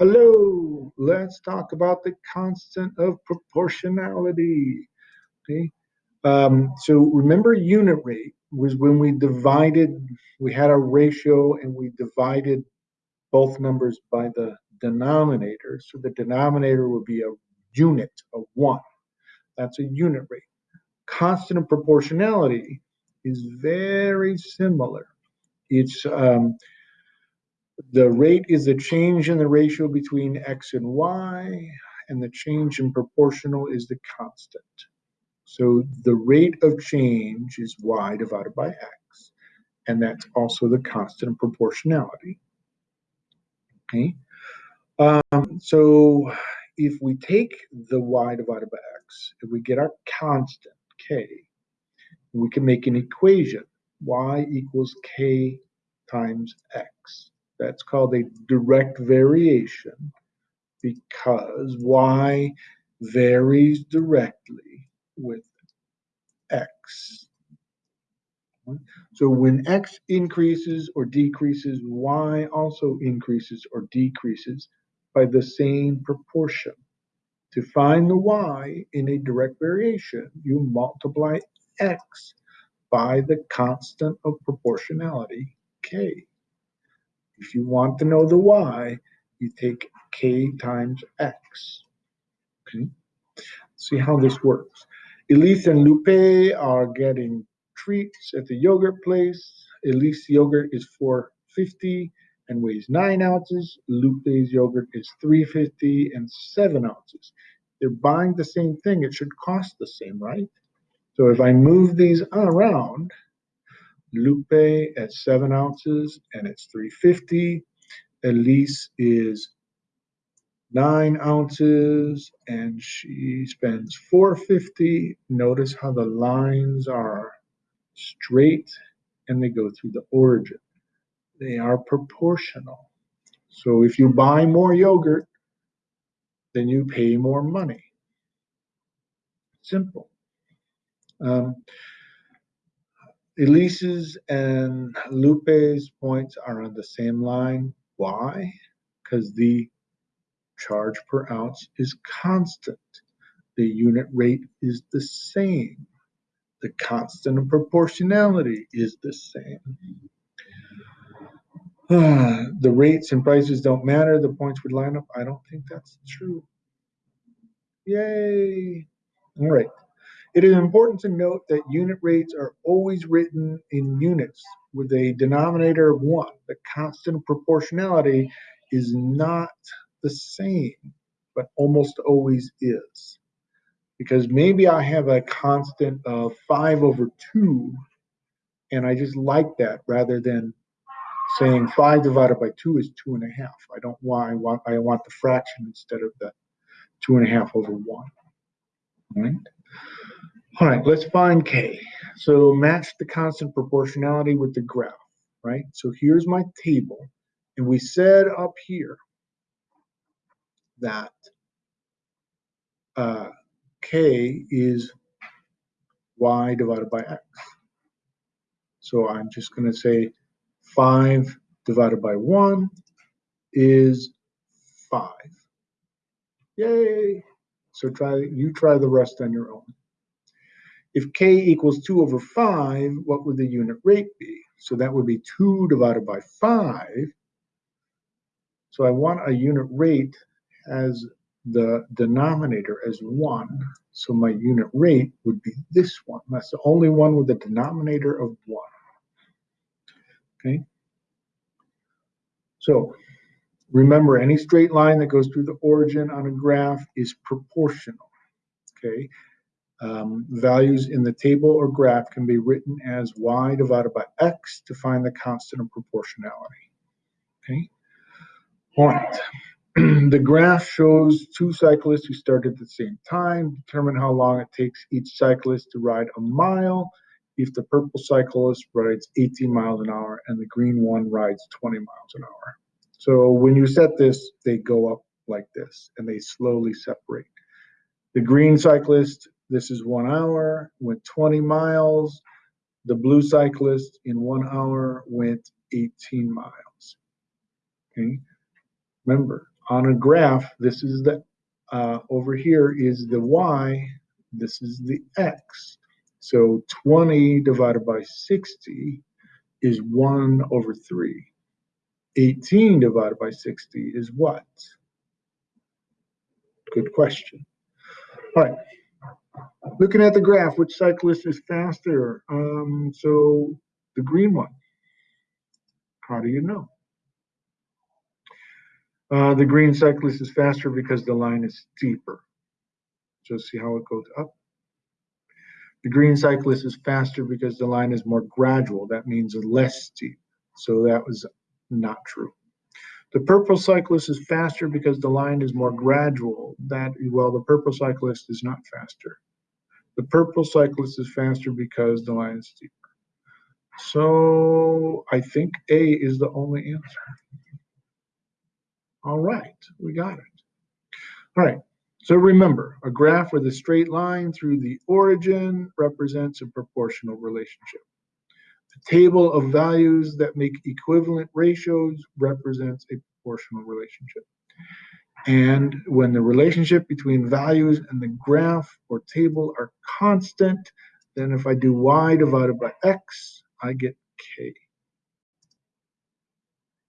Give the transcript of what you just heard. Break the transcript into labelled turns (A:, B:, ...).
A: Hello, let's talk about the constant of proportionality. Okay, um, so remember unit rate was when we divided, we had a ratio and we divided both numbers by the denominator. So the denominator would be a unit of one. That's a unit rate. Constant of proportionality is very similar. It's um, the rate is the change in the ratio between x and y, and the change in proportional is the constant. So the rate of change is y divided by x, and that's also the constant of proportionality. Okay, um, so if we take the y divided by x, if we get our constant k, we can make an equation, y equals k times x. That's called a direct variation because y varies directly with x. So when x increases or decreases, y also increases or decreases by the same proportion. To find the y in a direct variation, you multiply x by the constant of proportionality, k. If you want to know the y, you take k times x. Okay, see how this works. Elise and Lupe are getting treats at the yogurt place. Elise yogurt is 450 and weighs 9 ounces. Lupe's yogurt is 350 and 7 ounces. They're buying the same thing. It should cost the same, right? So if I move these around, Lupe at 7 ounces and it's 350. Elise is 9 ounces and she spends 450. Notice how the lines are straight and they go through the origin. They are proportional. So if you buy more yogurt, then you pay more money. Simple. Um, Elise's and Lupe's points are on the same line. Why? Because the charge per ounce is constant. The unit rate is the same. The constant of proportionality is the same. the rates and prices don't matter. The points would line up. I don't think that's true. Yay. All right. It is important to note that unit rates are always written in units with a denominator of 1. The constant proportionality is not the same, but almost always is. Because maybe I have a constant of 5 over 2, and I just like that rather than saying 5 divided by 2 is 2.5. I don't want I, want, I want the fraction instead of the 2.5 over 1. Right? All right, let's find K. So match the constant proportionality with the graph, right? So here's my table. And we said up here that uh, K is y divided by x. So I'm just going to say 5 divided by 1 is 5. Yay! So try you try the rest on your own. If k equals 2 over 5, what would the unit rate be? So that would be 2 divided by 5. So I want a unit rate as the denominator as 1. So my unit rate would be this one. That's the only one with a denominator of 1. Okay. So remember, any straight line that goes through the origin on a graph is proportional. Okay um, values in the table or graph can be written as y divided by x to find the constant of proportionality. Okay. Right. the graph shows two cyclists who start at the same time. Determine how long it takes each cyclist to ride a mile. If the purple cyclist rides 18 miles an hour and the green one rides 20 miles an hour. So when you set this, they go up like this and they slowly separate. The green cyclist this is one hour, went 20 miles. The blue cyclist in one hour went 18 miles. Okay. Remember, on a graph, this is the, uh, over here is the y, this is the x. So 20 divided by 60 is 1 over 3. 18 divided by 60 is what? Good question. All right. Looking at the graph, which cyclist is faster? Um, so the green one. How do you know? Uh, the green cyclist is faster because the line is steeper. So see how it goes up. The green cyclist is faster because the line is more gradual. That means less steep. So that was not true. The purple cyclist is faster because the line is more gradual. That well, the purple cyclist is not faster. The purple cyclist is faster because the line is steeper. So I think A is the only answer. All right, we got it. All right, so remember, a graph with a straight line through the origin represents a proportional relationship. The table of values that make equivalent ratios represents a proportional relationship. And when the relationship between values and the graph or table are constant, then if I do y divided by x, I get k.